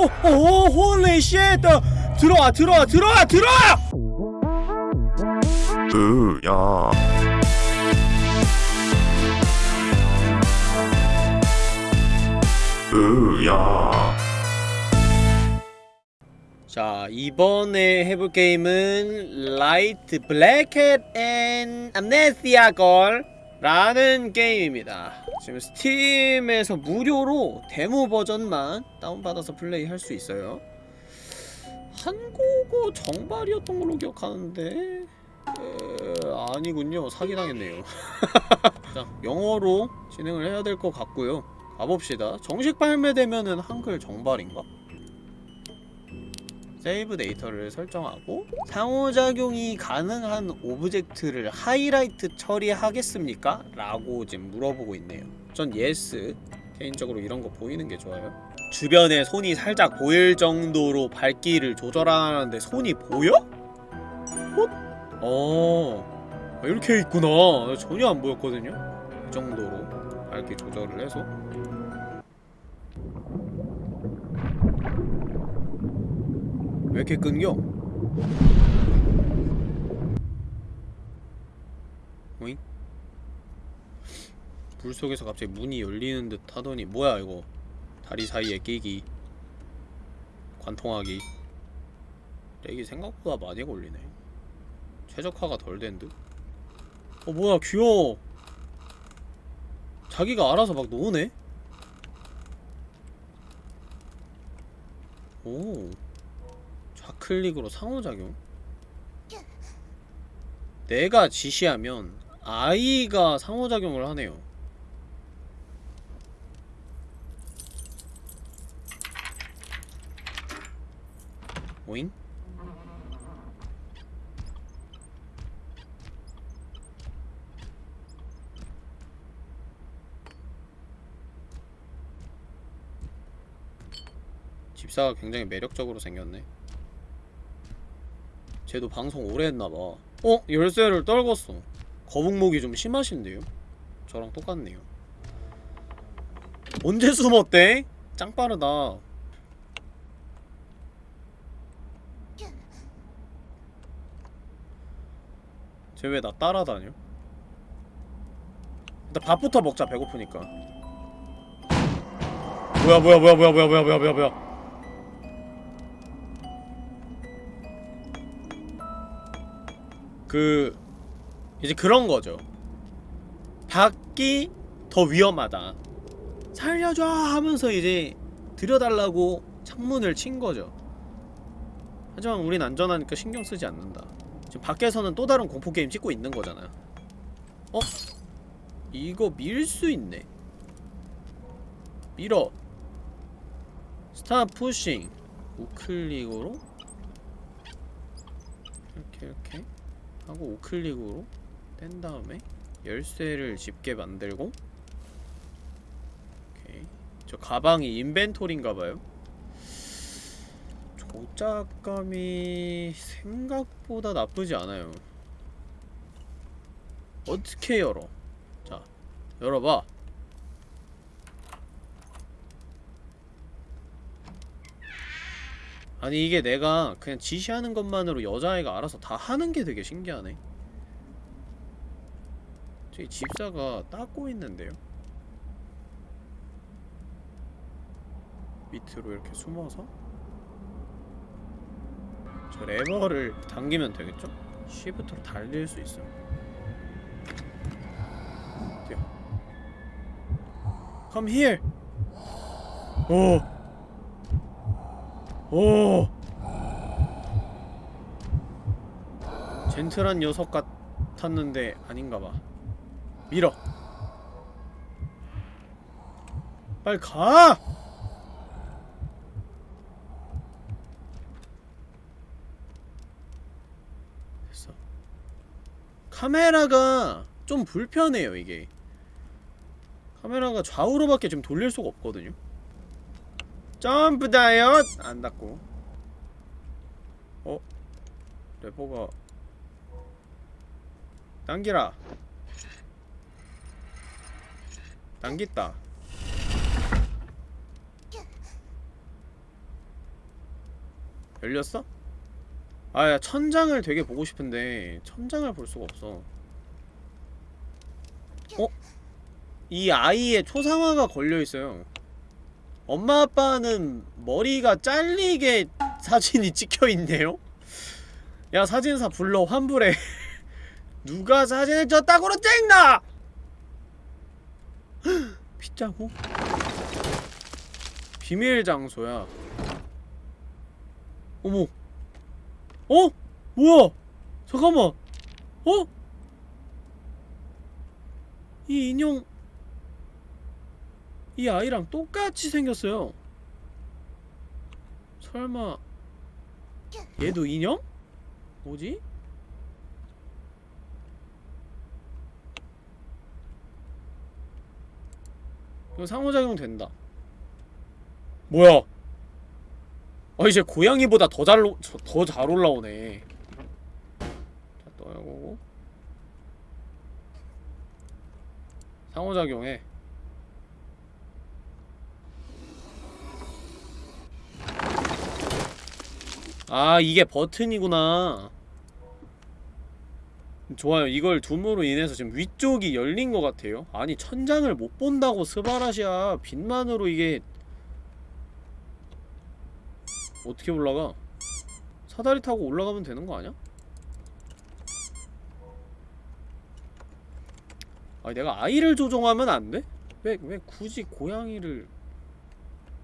오, 오, holy shit! 들어와, 들어와, 들어와, 들어와! 으야 으야 자, 이번에 해볼 게임은 Light Black Cat and Amnesia Girl 라는 게임입니다. 지금 스팀에서 무료로 데모 버전만 다운받아서 플레이할 수 있어요. 한국어 정발이었던 걸로 기억하는데 에, 아니군요. 사기당했네요. 자, 영어로 진행을 해야 될 것 같고요. 가봅시다. 정식 발매되면은 한글 정발인가? 세이브 데이터를 설정하고 상호작용이 가능한 object를 하이라이트 처리하겠습니까? 라고 지금 물어보고 있네요 전 yes 개인적으로 이런 거 보이는 게 좋아요 주변에 손이 살짝 보일 정도로 밝기를 조절하는데 손이 보여? 헛? 어 이렇게 있구나 전혀 안 보였거든요 이 정도로 밝기 조절을 해서 이렇게 끊겨? 오잉? 불 속에서 갑자기 문이 열리는 듯 하더니 뭐야 이거 다리 사이에 끼기 관통하기 렉이 생각보다 많이 걸리네 최적화가 덜 된 듯? 어 뭐야 귀여워 자기가 알아서 막 노네? 오 좌클릭으로 상호작용? 내가 지시하면 아이가 상호작용을 하네요 오잉? 집사가 굉장히 매력적으로 생겼네 쟤도 방송 오래 했나봐 어? 열쇠를 떨궜어 거북목이 좀 심하신데요? 저랑 똑같네요 언제 숨었대? 짱 빠르다 쟤 왜 나 따라다녀? 일단 밥부터 먹자 배고프니까 뭐야 뭐야 뭐야 뭐야 뭐야 뭐야 뭐야 뭐야 그 이제 그런 거죠. 밖이 더 위험하다. 살려줘 하면서 이제 들여달라고 창문을 친 거죠. 하지만 우린 안전하니까 신경 쓰지 않는다. 지금 밖에서는 또 다른 공포 게임 찍고 있는 거잖아. 어? 이거 밀 수 있네. 밀어. 스타 푸싱. 우클릭으로 이렇게 이렇게 하고 우클릭으로 뗀 다음에 열쇠를 집게 만들고 오케이. 저 가방이 인벤토리인가봐요. 조작감이 생각보다 나쁘지 않아요. 어떻게 열어? 자 열어봐 아니 이게 내가 그냥 지시하는 것만으로 여자아이가 알아서 다 하는 게 되게 신기하네 저기 집사가 닦고 있는데요 밑으로 이렇게 숨어서 저 레버를 당기면 되겠죠? 쉬프트로 달릴 수 있어요 어때요? Come here! 오! 오. 젠틀한 녀석 같았는데 아닌가봐. 밀어. 빨리 가! 됐어. 카메라가 좀 불편해요 이게. 카메라가 좌우로밖에 지금 돌릴 수가 없거든요 점프 다이엇 안 닿고 어? 레버가 당기라 당겼다 열렸어? 아야 천장을 되게 보고 싶은데 천장을 볼 수가 없어 어? 이 아이의 초상화가 걸려있어요 엄마 아빠는 머리가 잘리게 사진이 찍혀있네요? 야 사진사 불러 환불해 누가 사진을 졌다고로 찍나! 핏자국? 비밀 장소야 어머 어? 뭐야? 잠깐만 어? 이 인형 이 아이랑 똑같이 생겼어요. 설마 얘도 인형? 뭐지? 이거 상호작용 된다. 뭐야? 아 이제 고양이보다 더 잘 더 잘 올라오네. 자 떠야고. 상호작용해 아 이게 버튼이구나 좋아요 이걸 둠으로 인해서 지금 위쪽이 열린 것 같아요 아니 천장을 못 본다고 스바라시야 빛만으로 이게 어떻게 올라가? 사다리 타고 올라가면 되는 거 아니야? 아니 내가 아이를 조종하면 안 돼? 왜, 왜 굳이 고양이를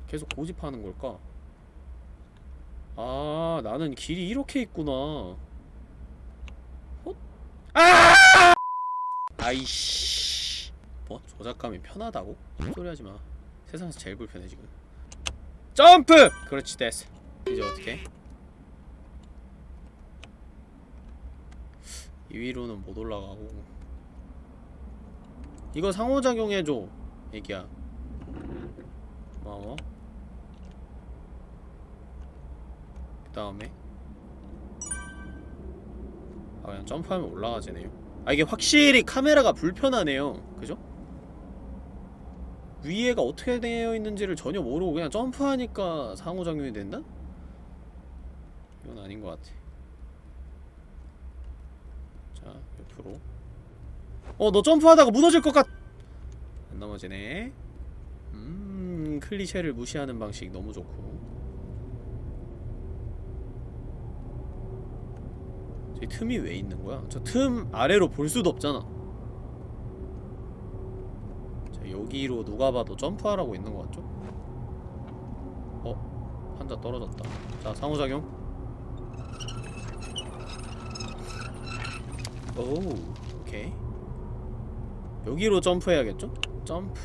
계속 고집하는 걸까? 아 나는 길이 이렇게 있구나 헛? 아! 아이씨 뭐? 조작감이 편하다고? 소리 하지마 세상에서 제일 불편해 지금 점프! 그렇지 됐어 이제 어떻게? 이 위로는 못 올라가고 이거 상호작용해줘 애기야 고마워 그 다음에. 아 그냥 점프하면 올라가지네요. 아 이게 확실히 카메라가 불편하네요. 그죠? 위에가 어떻게 되어 있는지를 전혀 모르고 그냥 점프하니까 상호작용이 된다? 이건 아닌 것 같아. 자 옆으로. 어 너 점프하다가 무너질 것 같... 안 넘어지네. 음 클리셰를 무시하는 방식 너무 좋고 저기 틈이 왜 있는 거야? 저 틈 아래로 볼 수도 없잖아 자 여기로 누가 봐도 점프하라고 있는 것 같죠? 어? 판자 떨어졌다 자 상호작용 오 오케이 여기로 점프해야겠죠? 점프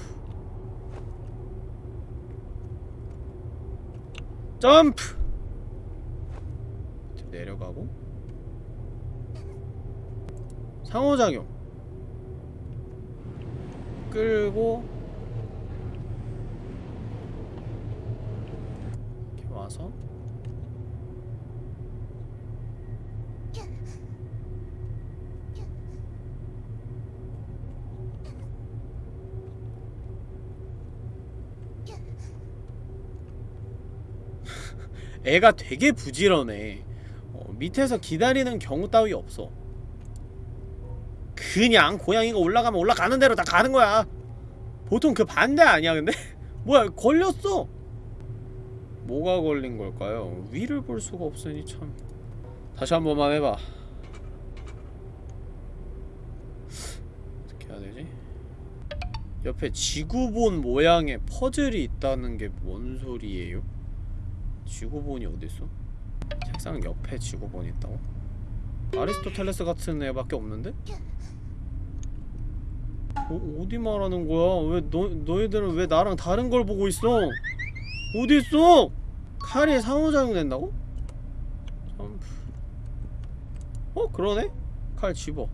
점프 내려가고 상호작용. 끌고. 이렇게 와서. 애가 되게 부지런해. 어, 밑에서 기다리는 경우 따위 없어 그냥 고양이가 올라가면 올라가는 대로 다 가는 거야 보통 그 반대 아니야 근데? 뭐야 걸렸어 뭐가 걸린 걸까요? 위를 볼 수가 없으니 참 다시 한 번만 해봐 어떻게 해야 되지? 옆에 지구본 모양의 퍼즐이 있다는 게 뭔 소리예요? 지구본이 어딨어? 책상 옆에 지구본이 있다고? 아리스토텔레스 같은 애밖에 없는데? 어, 어디 말하는 거야? 왜 너, 너희들은 왜 나랑 다른 걸 보고 있어? 어디 있어? 칼이 상호작용 된다고? 점프 어? 그러네? 칼 집어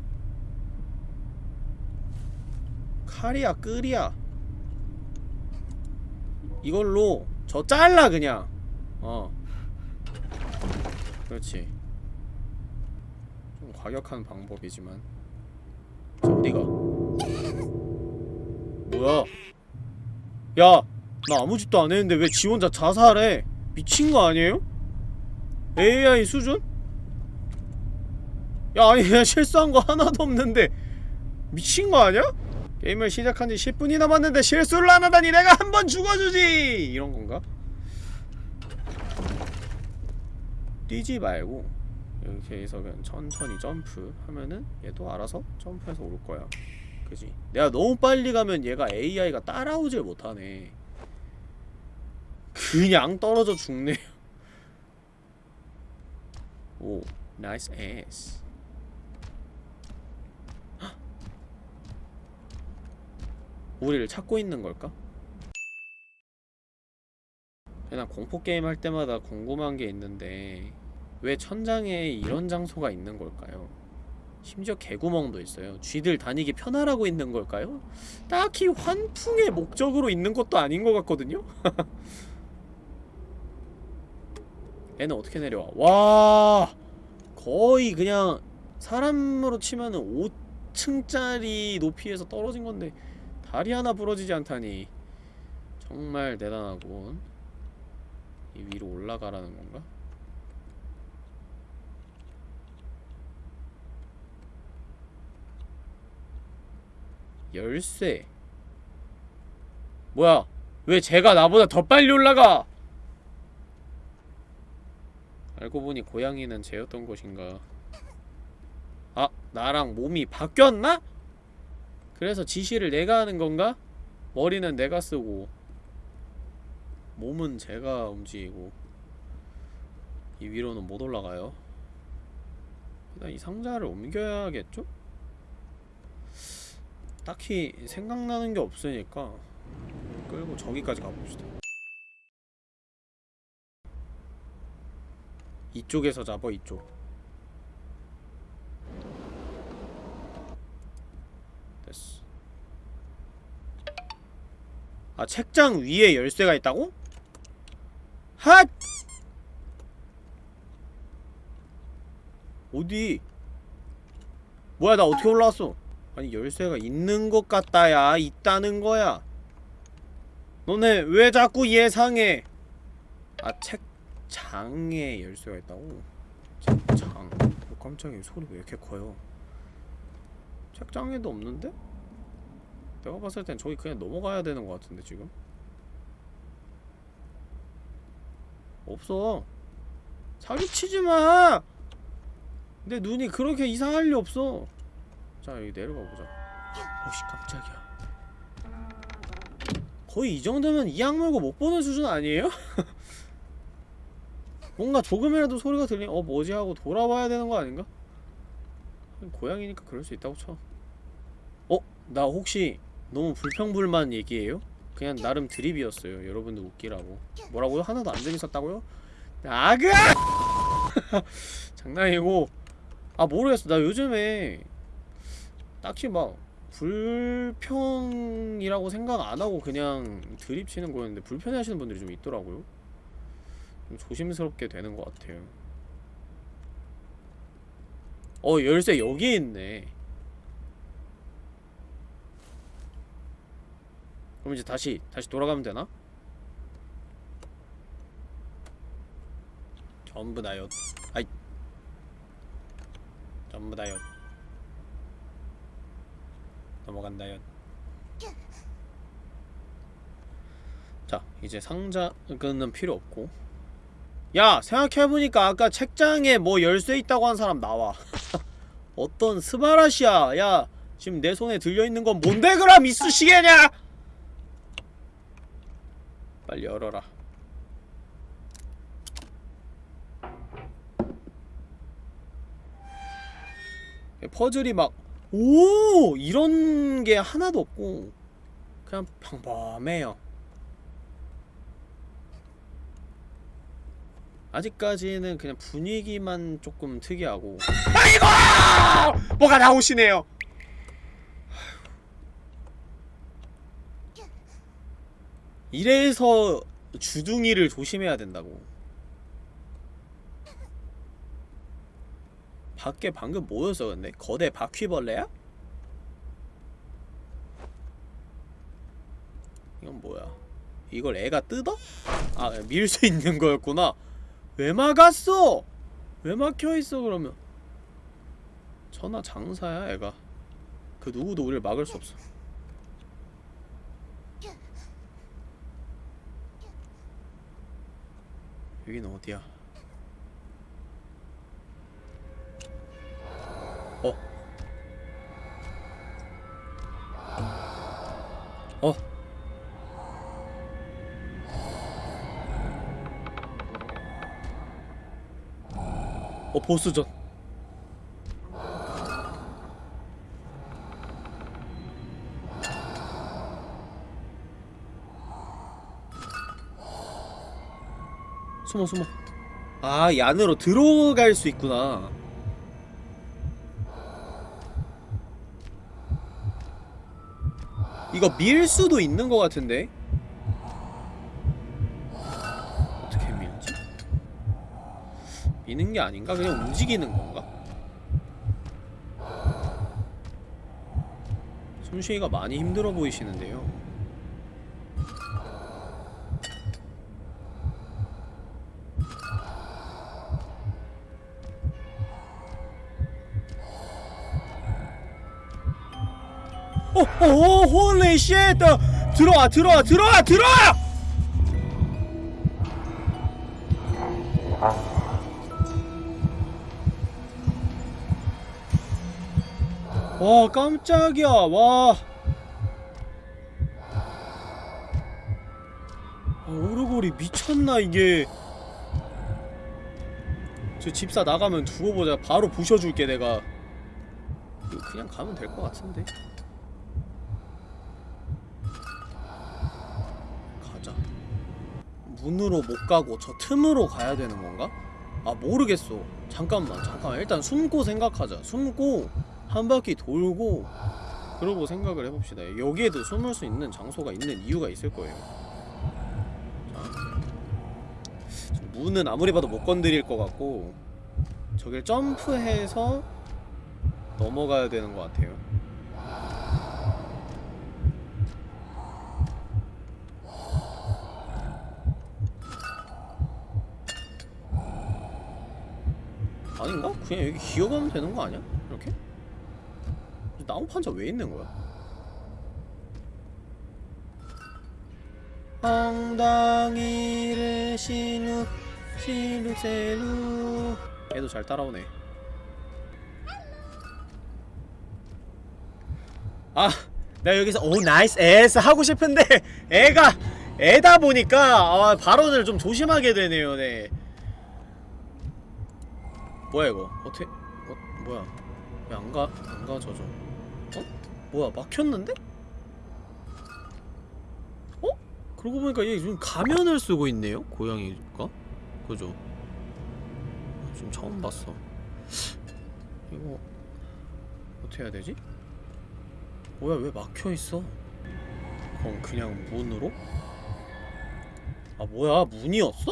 칼이야 끌이야 이걸로 저 잘라 그냥 어 그렇지 좀 과격한 방법이지만 자 어디가 뭐야 야 나 아무 짓도 안 했는데 왜 지 혼자 자살해 미친 거 아니에요? AI 수준? 야 아니 그냥 실수한 거 하나도 없는데 미친 거 아니야? 게임을 시작한 지 10분이 남았는데 실수를 안 하다니 내가 한 번 죽어주지! 이런 건가? 뛰지 말고 이렇게 해서 그냥 천천히 점프 하면은 얘도 알아서 점프해서 올 거야 그지? 내가 너무 빨리 가면 얘가 AI가 따라오질 못하네 그냥 떨어져 죽네요 오 nice yes 우리를 찾고 있는 걸까? 그냥 공포 게임 할 때마다 궁금한 게 있는데 왜 천장에 이런 장소가 있는 걸까요? 심지어 개구멍도 있어요. 쥐들 다니기 편하라고 있는 걸까요? 딱히 환풍의 목적으로 있는 것도 아닌 것 같거든요? 얘는 어떻게 내려와? 와 거의 그냥 사람으로 치면은 5층짜리 높이에서 떨어진 건데 다리 하나 부러지지 않다니 정말 대단하군 이 위로 올라가라는 건가? 열쇠 뭐야 왜 제가 나보다 더 빨리 올라가 알고 보니 고양이는 쟤였던 것인가 아 나랑 몸이 바뀌었나? 그래서 지시를 내가 하는 건가? 머리는 내가 쓰고 몸은 제가 움직이고 이 위로는 못 올라가요 일단 이 상자를 옮겨야겠죠? 딱히 생각나는 게 없으니까 끌고 저기까지 가봅시다 이쪽에서 잡아 이쪽 됐어 아 책장 위에 열쇠가 있다고? 핫! 어디? 뭐야 나 어떻게 올라왔어? 아니 열쇠가 있는 것 같다야. 있다는 거야. 너네 왜 자꾸 예상해? 아 책장에 열쇠가 있다고? 책장. 어, 깜짝이야. 소리 왜 이렇게 커요? 책장에도 없는데? 내가 봤을 땐 저기 그냥 넘어가야 되는 것 같은데 지금? 없어. 사기치지 마! 내 눈이 그렇게 이상할 리 없어 자 여기 내려가 보자 오씨 깜짝이야 거의 이 정도면 이 악 물고 못 보는 수준 아니에요? 뭔가 조금이라도 소리가 들리면 어 뭐지 하고 돌아봐야 되는 거 아닌가? 고양이니까 그럴 수 있다고 쳐 어? 나 혹시 너무 불평불만 얘기해요? 그냥 나름 드립이었어요 여러분들 웃기라고 뭐라고요? 하나도 안 재밌었다고요? 아그! 장난이고 아 모르겠어 나 요즘에 딱히 막 불평이라고 생각 안하고 그냥 드립치는 거였는데 불편해하시는 분들이 좀 있더라고요. 좀 조심스럽게 되는 것 같아요. 어 열쇠 여기에 있네. 그럼 이제 다시 다시 돌아가면 되나? 전부 다요 아이. 전부 다요 넘어간다요 자 이제 상자는 필요 없고. 야 생각해보니까 아까 책장에 뭐 열쇠 있다고 한 사람 나와. 어떤 스바라시야 야 지금 내 손에 들려있는 건 뭔데 그럼 이쑤시개냐? 빨리 열어라. 퍼즐이 막 오! 이런 게 하나도 없고 그냥 평범해요 아직까지는 그냥 분위기만 조금 특이하고 아이고! 뭐가 나오시네요 이래서 주둥이를 조심해야 된다고 밖에 방금 뭐였어 근데? 거대 바퀴벌레야? 이건 뭐야? 이걸 애가 뜯어? 아 밀 수 있는 거였구나 왜 막았어? 왜 막혀있어 그러면 천하 장사야 애가 그 누구도 우리를 막을 수 없어 여긴 어디야 어? 어. 어 보스전. 숨어 숨어. 아이 안으로 들어갈 수 있구나 이거 밀 수도 있는 것 같은데 어떻게 밀지? 미는 게 아닌가? 그냥 움직이는 건가? 숨쉬기가 많이 힘들어 보이시는데요 holy shit! 들어와, 들어와, 들어와, 들어와! 와, 깜짝이야, 와. 아, 오르골이 미쳤나, 이게. 저 집사 나가면 두고 보자. 바로 부셔줄게, 내가. 그냥 가면 될 것 같은데. 가자. 문으로 못 가고 저 틈으로 가야 되는 건가? 아 모르겠어. 잠깐만 잠깐만 일단 숨고 생각하자. 숨고 한 바퀴 돌고 그러고 생각을 해봅시다. 여기에도 숨을 수 있는 장소가 있는 이유가 있을 거예요. 자, 문은 아무리 봐도 못 건드릴 것 같고 저길 점프해서 넘어가야 되는 것 같아요. 아닌가? 그냥 여기 기어가면 되는 거 아니야? 이렇게? 나무 판자 왜 있는 거야? 엉덩이를 신우 신우세루 애도 잘 따라오네 아 내가 여기서 오 나이스 에스 하고 싶은데 애가 애다 보니까 아, 발언을 좀 조심하게 되네요 네 뭐야 이거? 어떻게 어 뭐야? 왜 안가 안 가져져? 어? 뭐야 막혔는데? 어? 그러고 보니까 얘 지금 가면을 쓰고 있네요 고양이가? 그죠? 지금 처음 봤어. 이거 어떻게 해야 되지? 뭐야 왜 막혀 있어? 그럼 그냥 문으로? 아 뭐야 문이었어?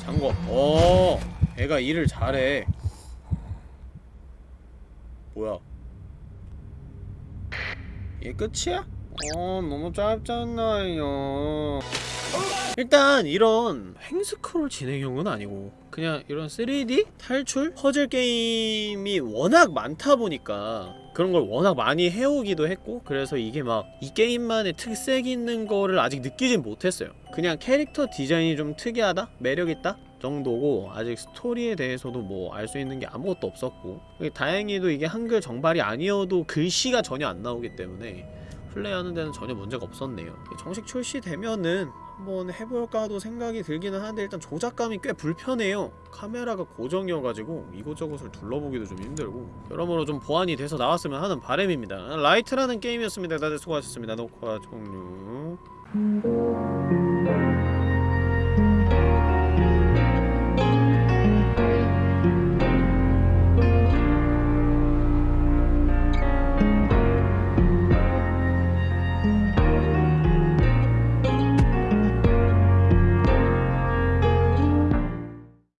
잠궈 어 애가 일을 잘해. 뭐야? 이게 끝이야? 어 너무 짧잖아요. 일단 이런 횡스크롤 진행형은 아니고 그냥 이런 3D 탈출? 퍼즐 게임이 워낙 많다 보니까 그런 걸 워낙 많이 해오기도 했고 그래서 이게 막 이 게임만의 특색 있는 거를 아직 느끼진 못했어요 그냥 캐릭터 디자인이 좀 특이하다? 매력있다? 정도고 아직 스토리에 대해서도 뭐 알 수 있는 게 아무것도 없었고 다행히도 이게 한글 정발이 아니어도 글씨가 전혀 안 나오기 때문에 플레이하는 데는 전혀 문제가 없었네요 정식 출시되면은 한번 해볼까도 생각이 들기는 하는데 일단 조작감이 꽤 불편해요. 카메라가 고정이어가지고 이곳저곳을 둘러보기도 좀 힘들고 여러모로 좀 보완이 돼서 나왔으면 하는 바람입니다. Light라는 게임이었습니다. 다들 수고하셨습니다. 녹화 종료